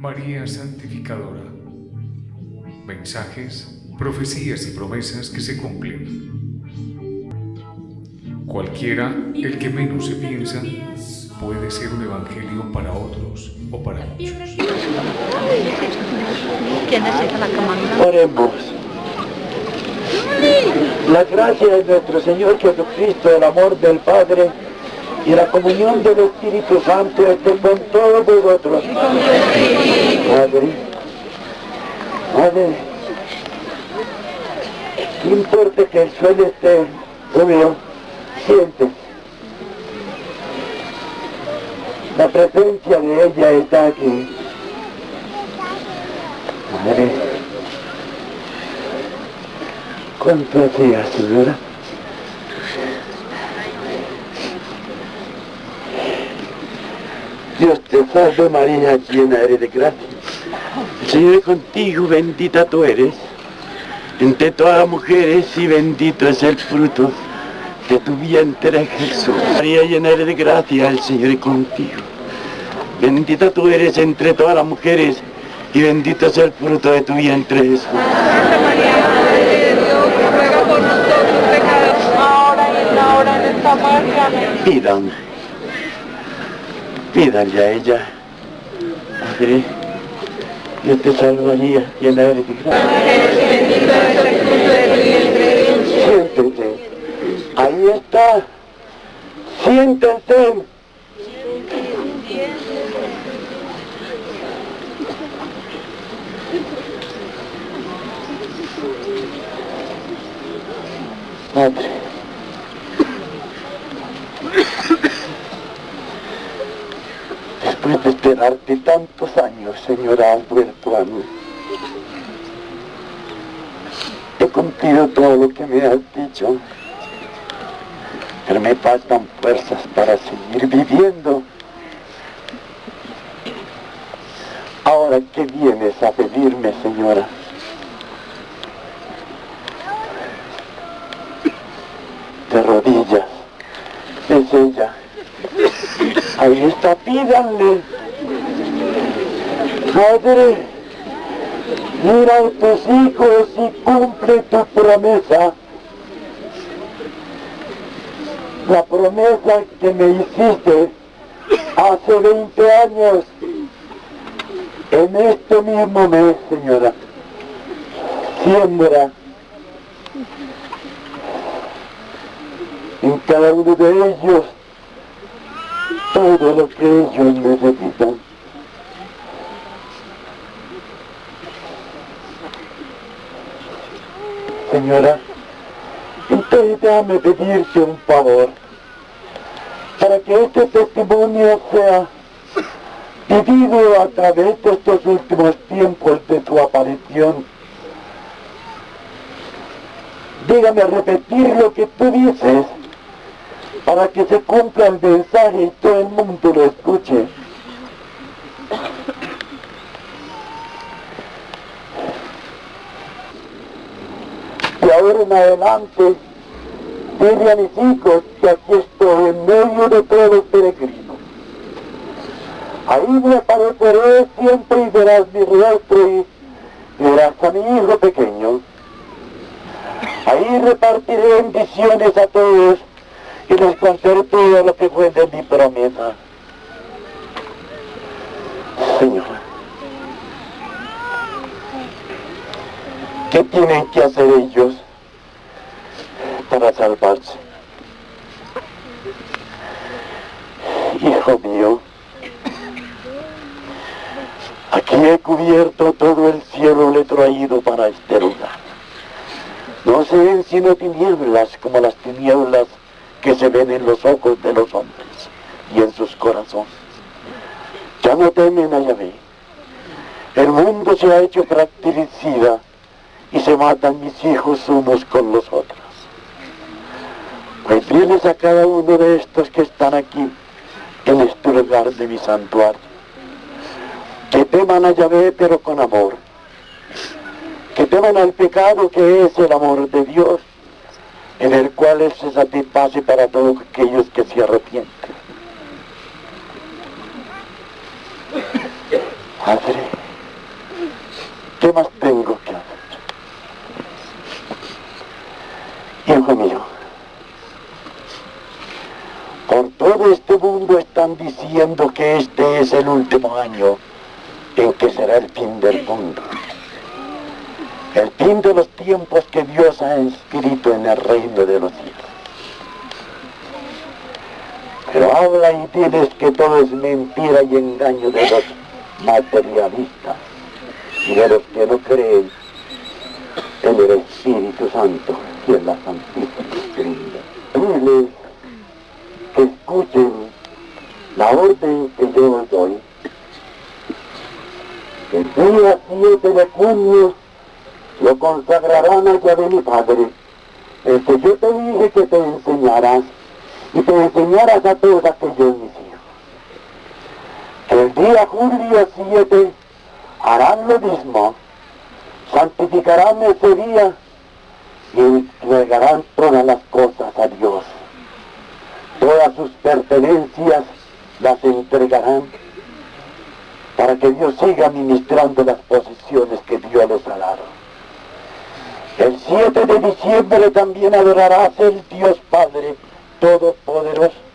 María Santificadora. Mensajes, profecías y promesas que se cumplen. Cualquiera, el que menos se piensa, puede ser un evangelio para otros o para muchos. Oremos. La gracia de nuestro Señor Jesucristo, el amor del Padre y la comunión del Espíritu Santo esté con todos vosotros. Padre, Padre, no importa que el suelo esté húmedo, siente. La presencia de ella está aquí. Madre, ¿cuánto hacía, señora? Dios te salve María, llena eres de gracia. El Señor es contigo, bendita tú eres. Entre todas las mujeres y bendito es el fruto de tu vientre Jesús. María, llena eres de gracia, el Señor es contigo. Bendita tú eres entre todas las mujeres y bendito es el fruto de tu vientre Jesús. Santa María, Madre de Dios, ruega por nosotros pecadores, ahora y en la hora de nuestra muerte. Amén. Pidan, pídanle a ella. Madre, Dios te salvaría, llena eres de gracia. Siéntese. Ahí está. Siéntense. Padre. Después de esperarte tantos años, Señora, has vuelto. He cumplido todo lo que me has dicho, pero me faltan fuerzas para seguir viviendo. Ahora, ¿qué vienes a pedirme, señora? De rodillas. Es ella. Ahí está, pídanle. Madre, mira a tus hijos y cumple tu promesa. La promesa que me hiciste hace 20 años, en este mismo mes, señora. Siembra en cada uno de ellos todo lo que ellos necesitan. Señora, entonces déjame pedirte un favor, para que este testimonio sea vivido a través de estos últimos tiempos de tu aparición. Dígame repetir lo que tú dices, para que se cumpla el mensaje y todo el mundo lo escuche. Y ahora en adelante, dile a mis hijos que aquí estoy en medio de todos los peregrinos. Ahí me apareceré siempre y verás mi rostro y verás a mi hijo pequeño. Ahí repartiré bendiciones a todos y les contaré todo lo que fue de mi promesa. Señora, ¿qué tienen que hacer ellos para salvarse? Hijo mío, aquí he cubierto todo el cielo, le traído para este lugar. No se ven sino tinieblas como las tinieblas que se ven en los ojos de los hombres y en sus corazones. Ya no temen a Yahvé. El mundo se ha hecho fratricida y se matan mis hijos unos con los otros. Pues diles a cada uno de estos que están aquí en este lugar de mi santuario, que teman a Yahvé pero con amor, que teman al pecado que es el amor de Dios, en el cual se satisface para todos aquellos que se arrepienten. Padre, ¿Qué más tengo que hacer? Hijo mío, por todo este mundo están diciendo que este es el último año en que será el fin del mundo. De los tiempos que Dios ha inscrito en el reino de los cielos. Pero habla y diles que todo es mentira y engaño de los materialistas y de los que no creen en el Espíritu Santo y en la Santísima Trinidad. Diles que escuchen la orden que yo os doy. El día 7 de junio lo consagrarán a Yahvé mi Padre, que yo te dije que te enseñarás y te enseñarás a todos aquellos mis hijos. Que el día julio 7 harán lo mismo, santificarán ese día y entregarán todas las cosas a Dios. Todas sus pertenencias las entregarán para que Dios siga ministrando las posesiones que Dios les ha dado. 7 de diciembre también adorarás el Dios Padre Todopoderoso.